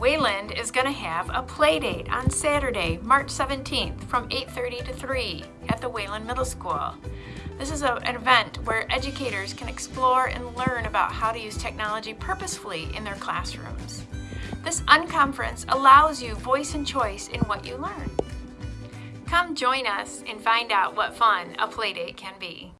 Wayland is going to have a play date on Saturday, March 17th from 8.30 to 3 at the Wayland Middle School. This is a, an event where educators can explore and learn about how to use technology purposefully in their classrooms. This unconference allows you voice and choice in what you learn. Come join us and find out what fun a playdate can be.